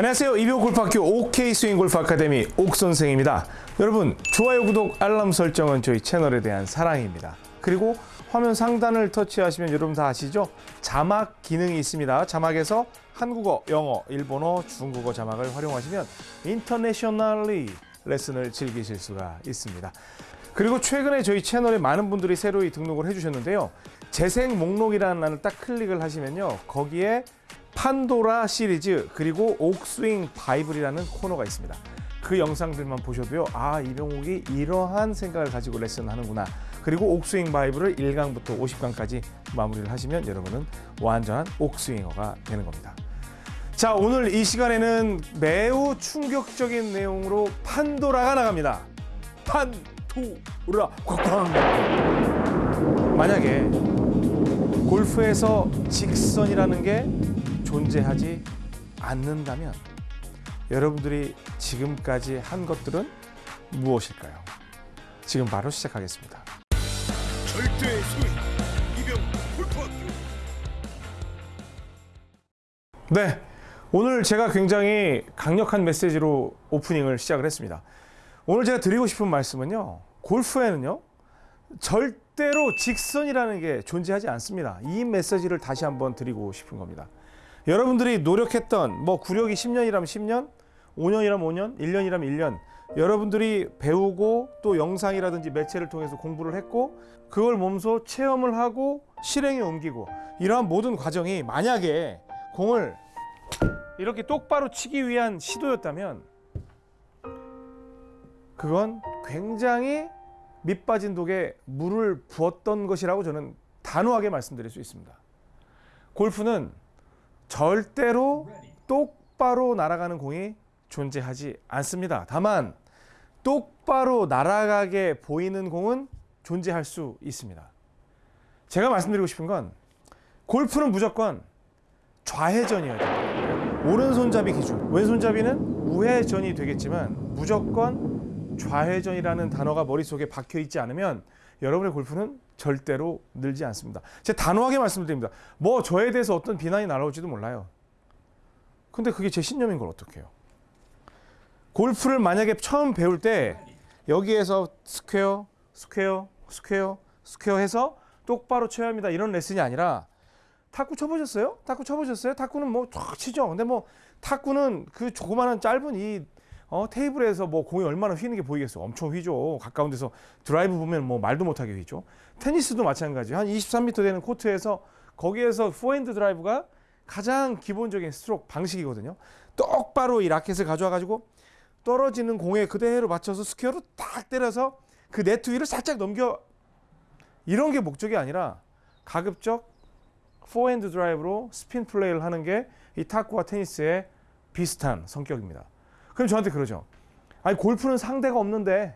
안녕하세요. 이병 골프학교 OK 스윙 골프 아카데미 옥 선생입니다. 여러분 좋아요, 구독, 알람 설정은 저희 채널에 대한 사랑입니다. 그리고 화면 상단을 터치하시면 여러분 다 아시죠? 자막 기능이 있습니다. 자막에서 한국어, 영어, 일본어, 중국어 자막을 활용하시면 인터내셔널리 레슨을 즐기실 수가 있습니다. 그리고 최근에 저희 채널에 많은 분들이 새로이 등록을 해주셨는데요. 재생 목록이라는 란을 딱 클릭을 하시면요. 거기에 판도라 시리즈 그리고 옥스윙 바이블이라는 코너가 있습니다. 그 영상들만 보셔도요. 아 이병옥이 이러한 생각을 가지고 레슨하는구나. 그리고 옥스윙 바이블을 1강부터 50강까지 마무리를 하시면 여러분은 완전한 옥스윙어가 되는 겁니다. 자 오늘 이 시간에는 매우 충격적인 내용으로 판도라가 나갑니다. 판도라 꽝꽝 만약에 골프에서 직선이라는 게 존재하지 않는다면 여러분들이 지금까지 한 것들은 무엇일까요? 지금 바로 시작하겠습니다. 절대 이병 골프학교 네, 오늘 제가 굉장히 강력한 메시지로 오프닝을 시작을 했습니다. 오늘 제가 드리고 싶은 말씀은요. 골프에는요. 절대로 직선이라는 게 존재하지 않습니다. 이 메시지를 다시 한번 드리고 싶은 겁니다. 여러분들이 노력했던 뭐 구력이 10년이라면 10년, 5년이라면 5년, 1년이라면 1년 여러분들이 배우고 또 영상이라든지 매체를 통해서 공부를 했고 그걸 몸소 체험을 하고 실행에 옮기고 이러한 모든 과정이 만약에 공을 이렇게 똑바로 치기 위한 시도였다면 그건 굉장히 밑빠진 독에 물을 부었던 것이라고 저는 단호하게 말씀드릴 수 있습니다. 골프는 절대로 똑바로 날아가는 공이 존재하지 않습니다. 다만 똑바로 날아가게 보이는 공은 존재할 수 있습니다. 제가 말씀드리고 싶은 건 골프는 무조건 좌회전이어야 돼요. 오른손잡이 기준, 왼손잡이는 우회전이 되겠지만 무조건 좌회전이라는 단어가 머릿속에 박혀 있지 않으면 여러분의 골프는 절대로 늘지 않습니다. 제가 단호하게 말씀드립니다. 뭐 저에 대해서 어떤 비난이 날아올지도 몰라요. 근데 그게 제 신념인 걸 어떡해요? 골프를 만약에 처음 배울 때 여기에서 스퀘어, 스퀘어, 스퀘어, 스퀘어 해서 똑바로 쳐야 합니다. 이런 레슨이 아니라 탁구 쳐보셨어요? 탁구 쳐보셨어요? 탁구는 뭐쫙 치죠. 근데 뭐 탁구는 그 조그마한 짧은 이 어, 테이블에서 뭐 공이 얼마나 휘는 게 보이겠어요? 엄청 휘죠. 가까운 데서 드라이브 보면 뭐 말도 못하게 휘죠. 테니스도 마찬가지. 한 23m 되는 코트에서 거기에서 포핸드 드라이브가 가장 기본적인 스트로크 방식이거든요. 똑바로 이 라켓을 가져와 가지고 떨어지는 공에 그대로 맞춰서 스퀘어로 딱 때려서 그 네트 위를 살짝 넘겨 이런 게 목적이 아니라 가급적 포핸드 드라이브로 스핀 플레이를 하는 게 이 탁구와 테니스의 비슷한 성격입니다. 그럼 저한테 그러죠. 아니 골프는 상대가 없는데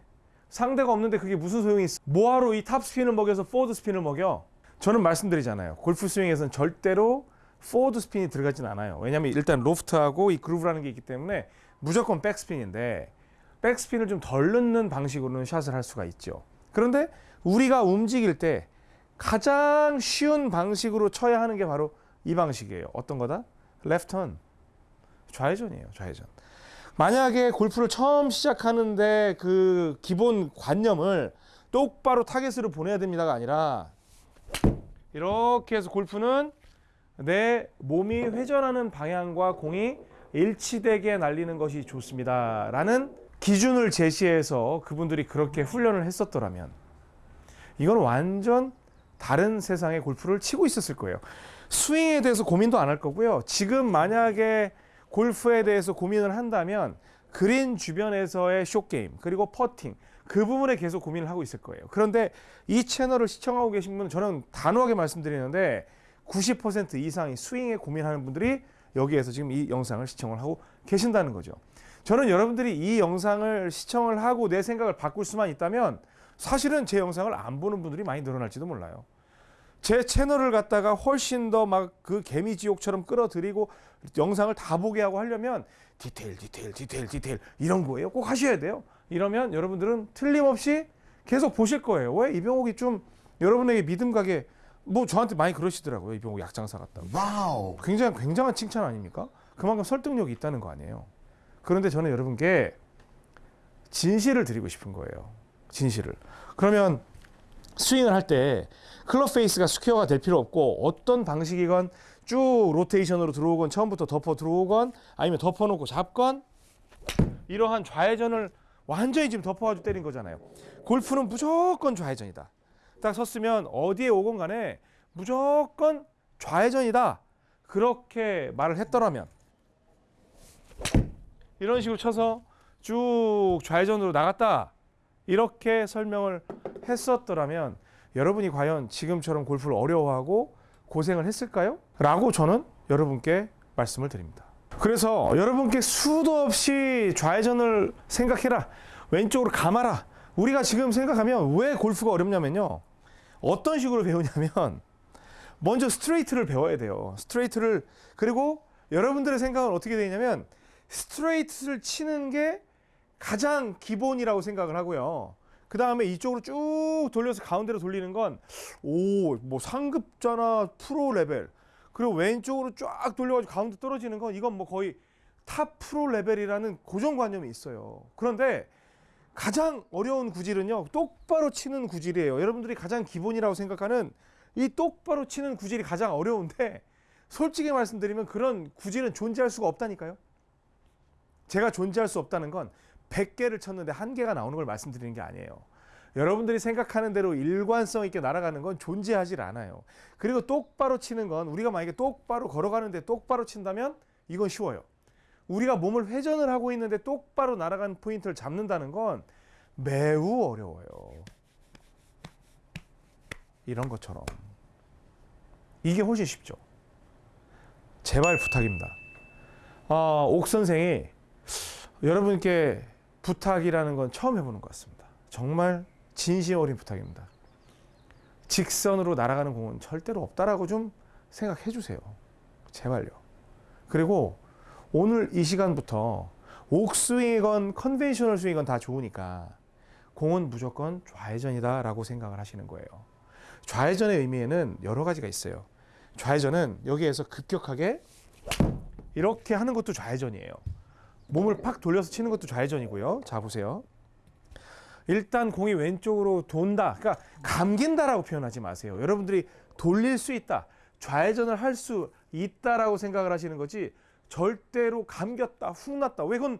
상대가 없는데 그게 무슨 소용이 있어? 뭐하러 이 탑 스핀을 먹여서 forward spin을 먹여? 저는 말씀드리잖아요. 골프 스윙에서는 절대로 forward spin이 들어가진 않아요. 왜냐하면 일단 로프트하고 이 groove라는 게 있기 때문에 무조건 백스핀인데 백스핀을 좀 덜 넣는 방식으로는 샷을 할 수가 있죠. 그런데 우리가 움직일 때 가장 쉬운 방식으로 쳐야 하는 게 바로 이 방식이에요. 어떤 거다? 레프턴. 좌회전이에요. 좌회전. 만약에 골프를 처음 시작하는데 그 기본 관념을 똑바로 타겟으로 보내야 됩니다가 아니라 이렇게 해서 골프는 내 몸이 회전하는 방향과 공이 일치되게 날리는 것이 좋습니다. 라는 기준을 제시해서 그분들이 그렇게 훈련을 했었더라면 이건 완전 다른 세상의 골프를 치고 있었을 거예요. 스윙에 대해서 고민도 안 할 거고요. 지금 만약에 골프에 대해서 고민을 한다면 그린 주변에서의 숏게임 그리고 퍼팅 그 부분에 계속 고민을 하고 있을 거예요. 그런데 이 채널을 시청하고 계신 분은 저는 단호하게 말씀드리는데 90% 이상이 스윙에 고민하는 분들이 여기에서 지금 이 영상을 시청을 하고 계신다는 거죠. 저는 여러분들이 이 영상을 시청을 하고 내 생각을 바꿀 수만 있다면 사실은 제 영상을 안 보는 분들이 많이 늘어날지도 몰라요. 제 채널을 갖다가 훨씬 더 막 그 개미지옥처럼 끌어들이고 영상을 다 보게 하고 하려면 디테일, 디테일, 디테일, 디테일 이런 거예요. 꼭 하셔야 돼요. 이러면 여러분들은 틀림없이 계속 보실 거예요. 왜 이병옥이 좀 여러분에게 믿음 가게 뭐 저한테 많이 그러시더라고요. 이병옥 약장사 같다고. wow 굉장히 굉장한 칭찬 아닙니까? 그만큼 설득력이 있다는 거 아니에요. 그런데 저는 여러분께 진실을 드리고 싶은 거예요. 진실을. 그러면 스윙을 할 때 클럽 페이스가 스퀘어가 될 필요 없고 어떤 방식이건 쭉 로테이션으로 들어오건 처음부터 덮어 들어오건 아니면 덮어놓고 잡건 이러한 좌회전을 완전히 지금 덮어가지고 때린 거잖아요. 골프는 무조건 좌회전이다. 딱 섰으면 어디에 오건 간에 무조건 좌회전이다. 그렇게 말을 했더라면 이런 식으로 쳐서 쭉 좌회전으로 나갔다. 이렇게 설명을 했었더라면 여러분이 과연 지금처럼 골프를 어려워하고 고생을 했을까요? 라고 저는 여러분께 말씀을 드립니다. 그래서 여러분께 수도 없이 좌회전을 생각해라. 왼쪽으로 감아라. 우리가 지금 생각하면 왜 골프가 어렵냐면요. 어떤 식으로 배우냐면 먼저 스트레이트를 배워야 돼요. 스트레이트를 그리고 여러분들의 생각은 어떻게 되냐면 스트레이트를 치는 게 가장 기본이라고 생각을 하고요. 그 다음에 이쪽으로 쭉 돌려서 가운데로 돌리는 건, 오, 뭐 상급자나 프로 레벨. 그리고 왼쪽으로 쫙 돌려가지고 가운데 떨어지는 건 이건 뭐 거의 탑 프로 레벨이라는 고정관념이 있어요. 그런데 가장 어려운 구질은요, 똑바로 치는 구질이에요. 여러분들이 가장 기본이라고 생각하는 이 똑바로 치는 구질이 가장 어려운데, 솔직히 말씀드리면 그런 구질은 존재할 수가 없다니까요. 제가 존재할 수 없다는 건 100개를 쳤는데 한 개가 나오는 걸 말씀드리는 게 아니에요. 여러분들이 생각하는 대로 일관성 있게 날아가는 건 존재하질 않아요. 그리고 똑바로 치는 건 우리가 만약에 똑바로 걸어가는데 똑바로 친다면 이건 쉬워요. 우리가 몸을 회전을 하고 있는데 똑바로 날아가는 포인트를 잡는다는 건 매우 어려워요. 이런 것처럼. 이게 훨씬 쉽죠. 제발 부탁입니다. 아, 옥 선생이 여러분께 부탁이라는 건 처음 해보는 것 같습니다. 정말 진심 어린 부탁입니다. 직선으로 날아가는 공은 절대로 없다라고 좀 생각해 주세요. 제발요. 그리고 오늘 이 시간부터 옥스윙이건 컨벤셔널 스윙이건 다 좋으니까 공은 무조건 좌회전이다 라고 생각을 하시는 거예요. 좌회전의 의미에는 여러 가지가 있어요. 좌회전은 여기에서 급격하게 이렇게 하는 것도 좌회전이에요. 몸을 팍 돌려서 치는 것도 좌회전이고요. 자 보세요. 일단 공이 왼쪽으로 돈다. 그러니까 감긴다라고 표현하지 마세요. 여러분들이 돌릴 수 있다. 좌회전을 할 수 있다라고 생각을 하시는 거지 절대로 감겼다, 훅 났다. 왜 그건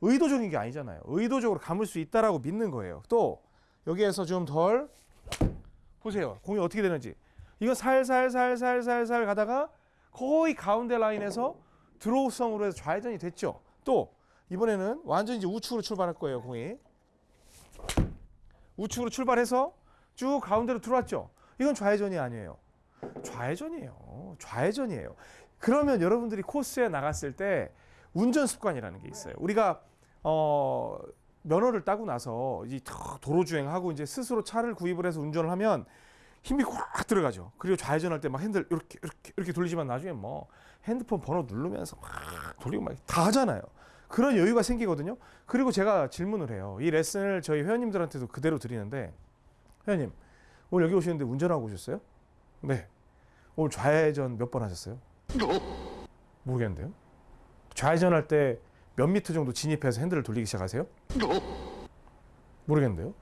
의도적인 게 아니잖아요. 의도적으로 감을 수 있다라고 믿는 거예요. 또 여기에서 좀 덜 보세요. 공이 어떻게 되는지. 이건 살살살살살살 가다가 거의 가운데 라인에서 드로우성으로 해서 좌회전이 됐죠. 또 이번에는 완전히 이제 우측으로 출발할 거예요, 공이. 우측으로 출발해서 쭉 가운데로 들어왔죠. 이건 좌회전이 아니에요. 좌회전이에요. 좌회전이에요. 그러면 여러분들이 코스에 나갔을 때 운전 습관이라는 게 있어요. 우리가 어 면허를 따고 나서 이 도로 주행하고 이제 스스로 차를 구입을 해서 운전을 하면 힘이 꽉 들어가죠. 그리고 좌회전할 때 막 핸들 이렇게 이렇게 이렇게 돌리지만 나중에 뭐 핸드폰 번호 누르면서 막 돌리고 막 다 하잖아요. 그런 여유가 생기거든요. 그리고 제가 질문을 해요. 이 레슨을 저희 회원님들한테도 그대로 드리는데 회원님 오늘 여기 오시는데 운전하고 오셨어요? 네. 오늘 좌회전 몇 번 하셨어요? 모르겠는데요. 좌회전할 때 몇 미터 정도 진입해서 핸들을 돌리기 시작하세요? 모르겠는데요.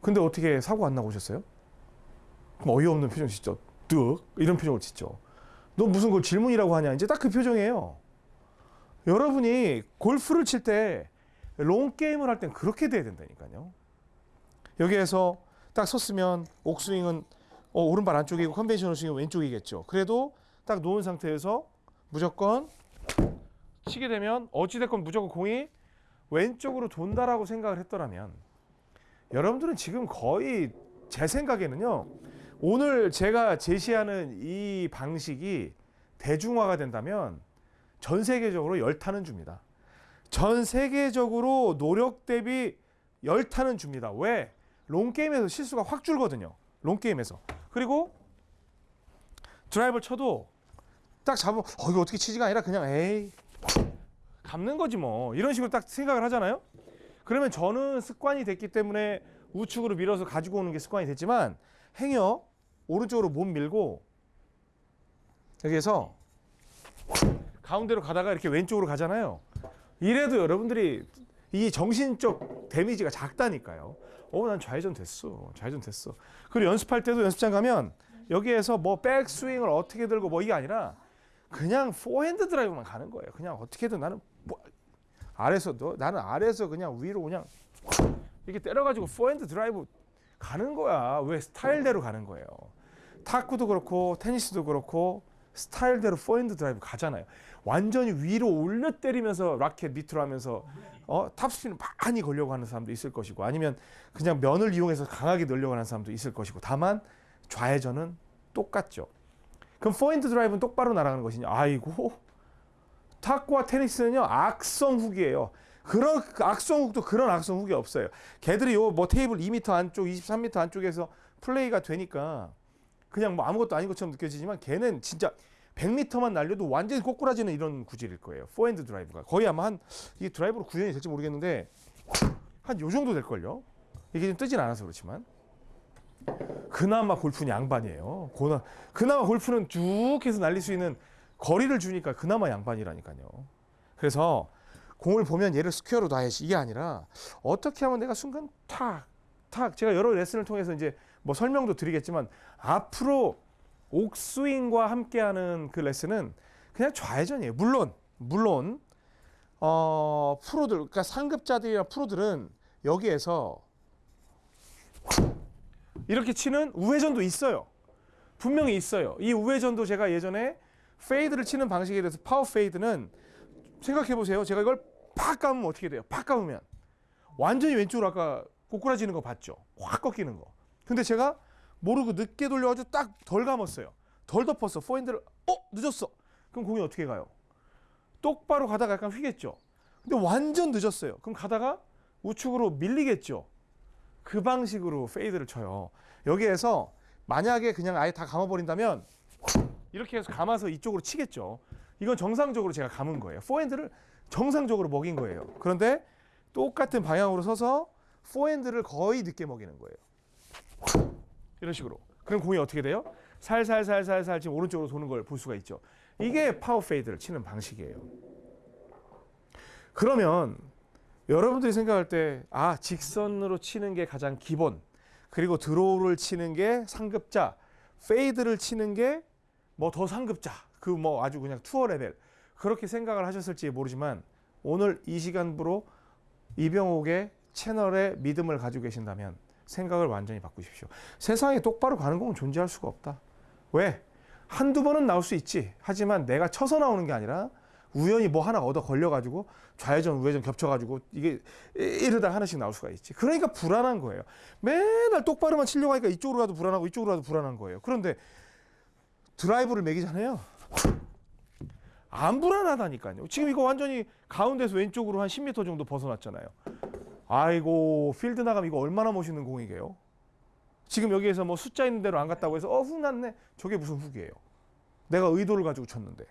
근데 어떻게 사고 안 나고 오셨어요? 어이없는 표정 짓죠. 뚝 이런 표정을 짓죠. 너 무슨 걸 질문이라고 하냐? 이제 딱 그 표정이에요. 여러분이 골프를 칠 때 long game을 할 땐 그렇게 돼야 된다니까요. 여기에서 딱 섰으면 옥스윙은 어, 오른발 안쪽이고 conventional 스윙은 왼쪽이겠죠. 그래도 딱 놓은 상태에서 무조건 치게 되면 어찌됐건 무조건 공이 왼쪽으로 돈다라고 생각을 했더라면 여러분들은 지금 거의 제 생각에는요. 오늘 제가 제시하는 이 방식이 대중화가 된다면 전 세계적으로 열타는 줍니다. 전 세계적으로 노력 대비 열타는 줍니다. 왜? 롱게임에서 실수가 확 줄거든요. 롱게임에서. 그리고 드라이브를 쳐도 딱 잡으면 어 이거 어떻게 치지가 아니라 그냥 에이 감는 거지 뭐 이런 식으로 딱 생각을 하잖아요. 그러면 저는 습관이 됐기 때문에 우측으로 밀어서 가지고 오는 게 습관이 됐지만 행여 오른쪽으로 몸 밀고 여기에서 가운데로 가다가 이렇게 왼쪽으로 가잖아요. 이래도 여러분들이 이 정신적 데미지가 작다니까요. 어, 난 좌회전 됐어. 좌회전 됐어. 그리고 연습할 때도 연습장 가면 여기에서 뭐 백스윙을 어떻게 들고 뭐 이게 아니라 그냥 포핸드 드라이브만 가는 거예요. 그냥 어떻게든 나는 뭐 아래서도 나는 아래에서 그냥 위로 그냥 이렇게 때려가지고 포핸드 드라이브 가는 거야. 왜 스타일대로 가는 거예요. 탁구도 그렇고 테니스도 그렇고 스타일대로 포핸드 드라이브 가잖아요. 완전히 위로 올려 때리면서 라켓 밑으로 하면서 어, 탑스핀 많이 걸려고 하는 사람도 있을 것이고 아니면 그냥 면을 이용해서 강하게 넣으려고 하는 사람도 있을 것이고 다만 좌회전은 똑같죠. 그럼 포핸드 드라이브는 똑바로 날아가는 것이냐? 아이고 탁구와 테니스는요 악성 훅이에요. 그런 악성 훅도 그런 악성 훅이 없어요. 걔들이 요 뭐 테이블 2m 안쪽, 23m 안쪽에서 플레이가 되니까 그냥 뭐 아무것도 아닌 것처럼 느껴지지만 걔는 진짜 100m만 날려도 완전히 꼬꾸라지는 이런 구질일 거예요. 포핸드 드라이브가 거의 아마 한 이게 드라이브로 구현이 될지 모르겠는데 한 요 정도 될 걸요. 이게 좀 뜨진 않아서 그렇지만 그나마 골프는 양반이에요. 고나, 그나마 골프는 쭉 해서 날릴 수 있는 거리를 주니까 그나마 양반이라니까요. 그래서 공을 보면 얘를 square로 놔야지 이게 아니라 어떻게 하면 내가 순간 탁, 탁 제가 여러 레슨을 통해서 이제 뭐 설명도 드리겠지만 앞으로 옥스윙과 함께하는 그 레슨은 그냥 좌회전이에요. 물론 물론 어, 프로들 그러니까 상급자들이나 프로들은 여기에서 이렇게 치는 우회전도 있어요. 분명히 있어요. 이 우회전도 제가 예전에 fade를 치는 방식에 대해서 power fade는 생각해 보세요. 제가 이걸 팍 감으면 어떻게 돼요? 팍 감으면 완전히 왼쪽으로 아까 꼬꾸라지는 거 봤죠? 확 꺾이는 거. 근데 제가 모르고 늦게 돌려가지고 딱 덜 감았어요. 덜 덮었어. 포핸드를 어 늦었어. 그럼 공이 어떻게 가요? 똑바로 가다가 약간 휘겠죠. 근데 완전 늦었어요. 그럼 가다가 우측으로 밀리겠죠. 그 방식으로 fade를 쳐요. 여기에서 만약에 그냥 아예 다 감아버린다면 이렇게 해서 감아서 이쪽으로 치겠죠. 이건 정상적으로 제가 감은 거예요. 포핸드를 정상적으로 먹인 거예요. 그런데 똑같은 방향으로 서서 포핸드를 거의 늦게 먹이는 거예요. 이런 식으로. 그럼 공이 어떻게 돼요? 살살살살살 지금 오른쪽으로 도는 걸 볼 수가 있죠. 이게 power fade를 치는 방식이에요. 그러면 여러분들이 생각할 때 아 직선으로 치는 게 가장 기본 그리고 draw를 치는 게 상급자 fade를 치는 게 뭐 더 상급자 그 뭐 아주 그냥 투어 레벨 그렇게 생각을 하셨을지 모르지만 오늘 이 시간부로 이병옥의 채널에 믿음을 가지고 계신다면 생각을 완전히 바꾸십시오. 세상에 똑바로 가는 공은 존재할 수가 없다. 왜? 한두 번은 나올 수 있지. 하지만 내가 쳐서 나오는 게 아니라 우연히 뭐 하나 얻어 걸려가지고 좌회전 우회전 겹쳐가지고 이게 이러다 하나씩 나올 수가 있지. 그러니까 불안한 거예요. 맨날 똑바로만 치려고 하니까 이쪽으로 가도 불안하고 이쪽으로 가도 불안한 거예요. 그런데 드라이브를 매기잖아요. 안 불안하다니까요. 지금 이거 완전히 가운데서 왼쪽으로 한 10m 정도 벗어났잖아요. 아이고 필드 나가면 이거 얼마나 멋있는 공이게요. 지금 여기에서 뭐 숫자 있는 대로 안 갔다고 해서 어 훅 났네. 저게 무슨 훅이에요. 내가 의도를 가지고 쳤는데.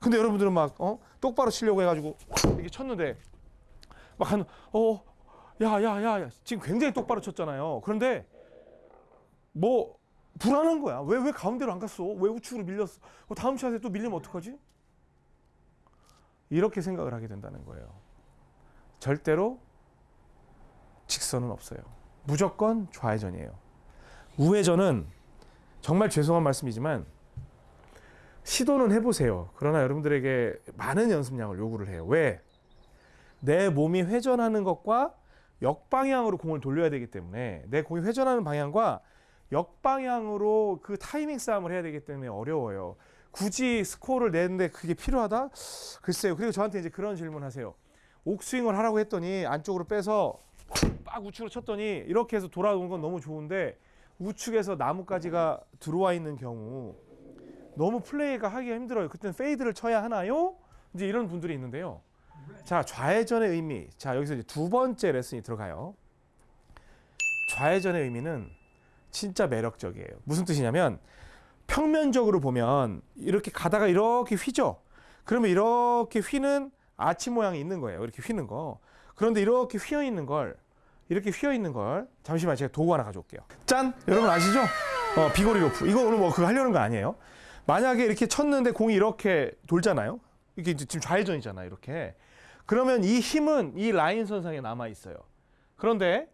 근데 여러분들은 막 어? 똑바로 치려고 해가지고 이렇게 쳤는데 막 한 어, 야, 야, 야, 야, 지금 굉장히 똑바로 쳤잖아요. 그런데 뭐 불안한 거야. 왜, 왜 가운데로 안 갔어? 왜 우측으로 밀렸어? 어, 다음 샷에 또 밀리면 어떡하지? 이렇게 생각을 하게 된다는 거예요. 절대로 직선은 없어요. 무조건 좌회전이에요. 우회전은 정말 죄송한 말씀이지만 시도는 해보세요. 그러나 여러분들에게 많은 연습량을 요구를 해요. 왜? 내 몸이 회전하는 것과 역방향으로 공을 돌려야 되기 때문에 내 공이 회전하는 방향과 역방향으로 그 타이밍 싸움을 해야 되기 때문에 어려워요. 굳이 스코어를 내는데 그게 필요하다? 글쎄요. 그리고 저한테 이제 그런 질문 하세요. 옥스윙을 하라고 했더니 안쪽으로 빼서 빡 우측으로 쳤더니 이렇게 해서 돌아오는 건 너무 좋은데 우측에서 나뭇가지가 들어와 있는 경우 너무 플레이가 하기가 힘들어요. 그때는 fade를 쳐야 하나요? 이제 이런 분들이 있는데요. 자, 좌회전의 의미. 자, 여기서 이제 두 번째 레슨이 들어가요. 좌회전의 의미는 진짜 매력적이에요. 무슨 뜻이냐면 평면적으로 보면 이렇게 가다가 이렇게 휘죠. 그러면 이렇게 휘는 아치 모양이 있는 거예요. 이렇게 휘는 거. 그런데 이렇게 휘어 있는 걸 이렇게 휘어 있는 걸 잠시만 제가 도구 하나 가져올게요. 짠! 여러분 아시죠? 어, 비거리 로프. 이거 오늘 뭐 그거 하려는 거 아니에요. 만약에 이렇게 쳤는데 공이 이렇게 돌잖아요. 이게 지금 좌회전이잖아요. 이렇게. 그러면 이 힘은 이 라인 선상에 남아 있어요. 그런데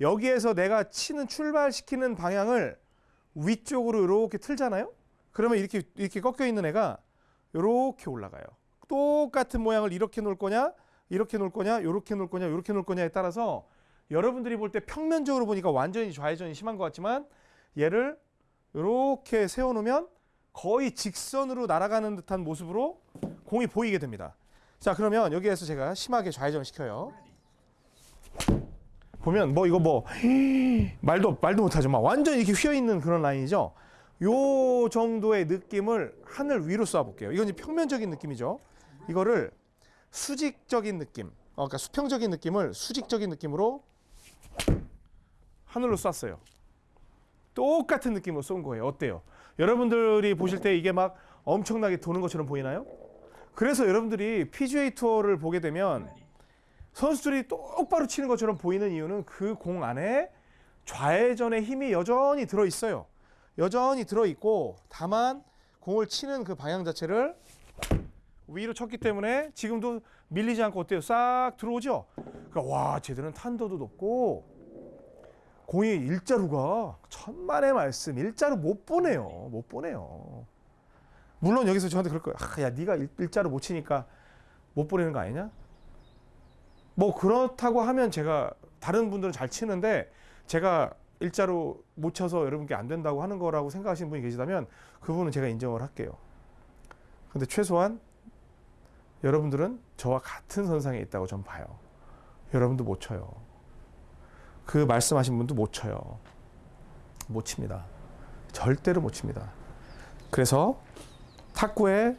여기에서 내가 치는 출발시키는 방향을 위쪽으로 이렇게 틀잖아요. 그러면 이렇게 이렇게 꺾여 있는 애가 이렇게 올라가요. 똑같은 모양을 이렇게 놓을 거냐, 이렇게 놓을 거냐, 이렇게 놓을 거냐, 이렇게 놓을 거냐에 따라서 여러분들이 볼 때 평면적으로 보니까 완전히 좌회전이 심한 것 같지만 얘를 이렇게 세워놓으면 거의 직선으로 날아가는 듯한 모습으로 공이 보이게 됩니다. 자 그러면 여기에서 제가 심하게 좌회전을 시켜요. 보면 뭐 이거 뭐 말도 말도 못하죠. 막 완전 이렇게 휘어 있는 그런 라인이죠. 요 정도의 느낌을 하늘 위로 쏴볼게요. 이건 이제 평면적인 느낌이죠. 이거를 수직적인 느낌, 어, 그러니까 수평적인 느낌을 수직적인 느낌으로 하늘로 쐈어요. 똑같은 느낌으로 쏜 거예요. 어때요? 여러분들이 보실 때 이게 막 엄청나게 도는 것처럼 보이나요? 그래서 여러분들이 PGA 투어를 보게 되면 선수들이 똑바로 치는 것처럼 보이는 이유는 그 공 안에 좌회전의 힘이 여전히 들어 있어요. 여전히 들어 있고 다만 공을 치는 그 방향 자체를 위로 쳤기 때문에 지금도 밀리지 않고 어때요? 싹 들어오죠. 그러니까 와 제대로 탄도도 높고 공이 일자루가 천만의 말씀 일자루 못 보내요. 못 보내요. 물론 여기서 저한테 그럴 거예요. 아, 야 네가 일, 일자루 못 치니까 못 보내는 거 아니냐? 뭐 그렇다고 하면 제가 다른 분들은 잘 치는데 제가 일자로 못 쳐서 여러분께 안 된다고 하는 거라고 생각하시는 분이 계시다면 그분은 제가 인정을 할게요. 근데 최소한 여러분들은 저와 같은 선상에 있다고 전 봐요. 여러분도 못 쳐요. 그 말씀하신 분도 못 쳐요. 못 칩니다. 절대로 못 칩니다. 그래서 탁구의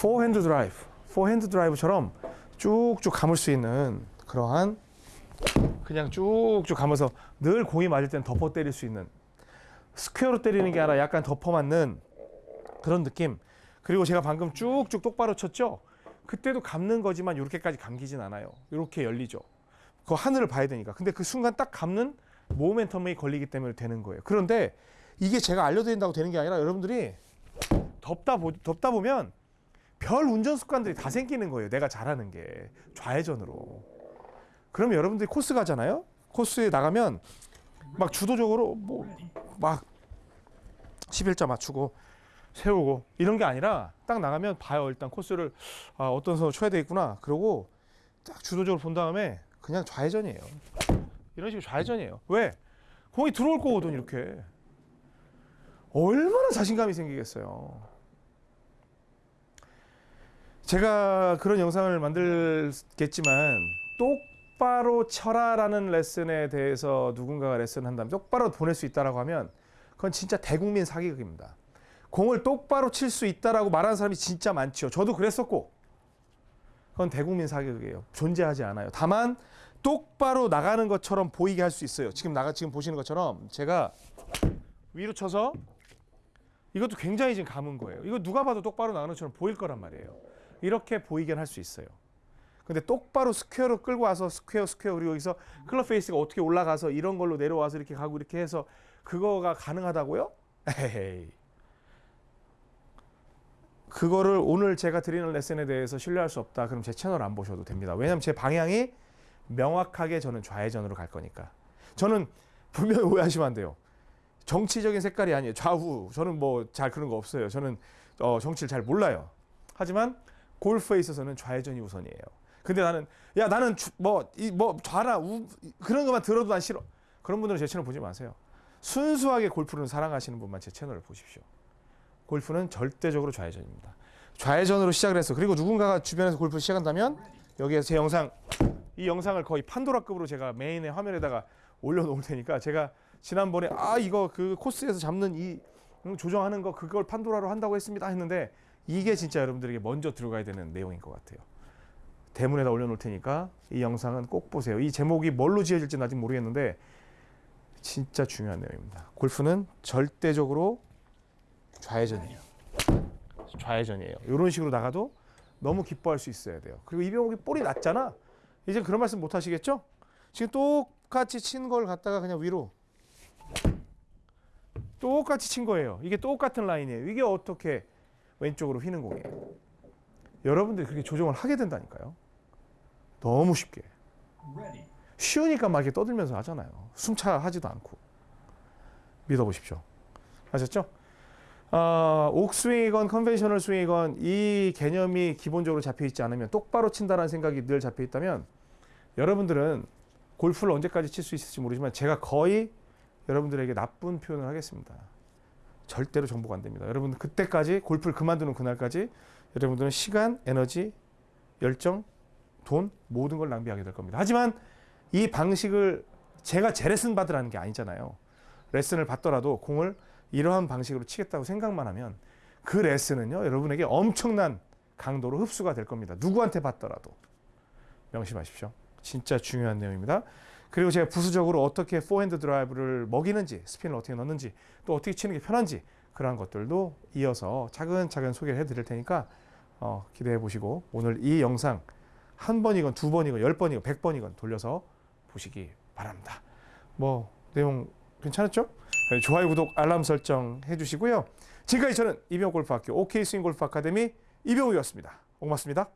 포핸드 드라이브, 포핸드 드라이브처럼 쭉쭉 감을 수 있는 그러한 그냥 쭉쭉 가면서 늘 공이 맞을 땐 덮어 때릴 수 있는 square로 때리는 게 아니라 약간 덮어 맞는 그런 느낌. 그리고 제가 방금 쭉쭉 똑바로 쳤죠. 그때도 감는 거지만 이렇게까지 감기진 않아요. 이렇게 열리죠. 그 하늘을 봐야 되니까. 근데 그 순간 딱 감는 모멘텀이 걸리기 때문에 되는 거예요. 그런데 이게 제가 알려드린다고 되는 게 아니라 여러분들이 덮다 보, 덮다 보면 별 운전 습관들이 다 생기는 거예요. 내가 잘하는 게 좌회전으로. 그러면 여러분들이 코스 가잖아요. 코스에 나가면 막 주도적으로 뭐 막 11자 맞추고 세우고 이런 게 아니라 딱 나가면 봐요. 일단 코스를 아, 어떤 선수 쳐야 되겠구나. 그러고 딱 주도적으로 본 다음에 그냥 좌회전이에요. 이런 식으로 좌회전이에요. 왜? 공이 들어올 거거든 이렇게. 얼마나 자신감이 생기겠어요. 제가 그런 영상을 만들겠지만 똑바로 쳐라라는 레슨에 대해서 누군가가 레슨 한다면 똑바로 보낼 수 있다라고 하면 그건 진짜 대국민 사기극입니다. 공을 똑바로 칠 수 있다라고 말하는 사람이 진짜 많죠. 저도 그랬었고 그건 대국민 사기극이에요. 존재하지 않아요. 다만 똑바로 나가는 것처럼 보이게 할 수 있어요. 지금 나가 지금 보시는 것처럼 제가 위로 쳐서 이것도 굉장히 지금 감은 거예요. 이거 누가 봐도 똑바로 나가는 것처럼 보일 거란 말이에요. 이렇게 보이긴 할 수 있어요. 근데 똑바로 square로 끌고 와서 square square 그리고 여기서 클럽 페이스가 어떻게 올라가서 이런 걸로 내려와서 이렇게 가고 이렇게 해서 그거가 가능하다고요? 에헤이. 그거를 오늘 제가 드리는 레슨에 대해서 신뢰할 수 없다. 그럼 제 채널 안 보셔도 됩니다. 왜냐하면 제 방향이 명확하게 저는 좌회전으로 갈 거니까. 저는 분명히 오해하시면 안 돼요. 정치적인 색깔이 아니에요. 좌우. 저는 뭐 잘 그런 거 없어요. 저는 어, 정치를 잘 몰라요. 하지만 골프에 있어서는 좌회전이 우선이에요. 근데 나는 야 나는 뭐이뭐 좌라 우 그런 것만 들어도 난 싫어. 그런 분들은 제 채널 보지 마세요. 순수하게 골프를 사랑하시는 분만 제 채널을 보십시오. 골프는 절대적으로 좌회전입니다. 좌회전으로 시작을 해서 그리고 누군가가 주변에서 골프 시작한다면 여기에 제 영상 이 영상을 거의 판도라급으로 제가 메인의 화면에다가 올려놓을 테니까 제가 지난번에 아 이거 그 코스에서 잡는 이 음, 조정하는 거 그걸 판도라로 한다고 했습니다 했는데 이게 진짜 여러분들에게 먼저 들어가야 되는 내용인 것 같아요. 대문에다 올려놓을 테니까 이 영상은 꼭 보세요. 이 제목이 뭘로 지어질지는 아직 모르겠는데 진짜 중요한 내용입니다. 골프는 절대적으로 좌회전이에요. 좌회전이에요. 이런 식으로 나가도 너무 기뻐할 수 있어야 돼요. 그리고 이병욱이 볼이 낮잖아. 이제 그런 말씀 못 하시겠죠? 지금 똑같이 친 걸 갖다가 그냥 위로 똑같이 친 거예요. 이게 똑같은 라인이에요. 이게 어떻게 왼쪽으로 휘는 공이에요. 여러분들이 그렇게 조정을 하게 된다니까요. 너무 쉽게. 쉬우니까 막 이렇게 떠들면서 하잖아요. 숨차 하지도 않고. 믿어보십시오. 아셨죠? 아, 옥스윙이건 conventional 스윙이건 이 개념이 기본적으로 잡혀 있지 않으면 똑바로 친다라는 생각이 늘 잡혀 있다면 여러분들은 골프를 언제까지 칠 수 있을지 모르지만 제가 거의 여러분들에게 나쁜 표현을 하겠습니다. 절대로 정보가 안 됩니다. 여러분 그때까지 골프를 그만두는 그날까지 여러분들은 시간, 에너지, 열정, 돈 모든 걸 낭비하게 될 겁니다. 하지만 이 방식을 제가 제 레슨 받으라는 게 아니잖아요. 레슨을 받더라도 공을 이러한 방식으로 치겠다고 생각만 하면 그 레슨은요 여러분에게 엄청난 강도로 흡수가 될 겁니다. 누구한테 받더라도 명심하십시오. 진짜 중요한 내용입니다. 그리고 제가 부수적으로 어떻게 포핸드 드라이브를 먹이는지 스핀을 어떻게 넣는지 또 어떻게 치는 게 편한지 그러한 것들도 이어서 차근차근 소개를 해드릴 테니까 어, 기대해 보시고 오늘 이 영상 한 번이건 두 번이건 열 번이건 백 번이건 돌려서 보시기 바랍니다. 뭐 내용 괜찮았죠? 네, 좋아요, 구독, 알람 설정 해주시고요. 지금까지 저는 이병 골프학교 OK 스윙 골프 아카데미 이병우였습니다. 고맙습니다.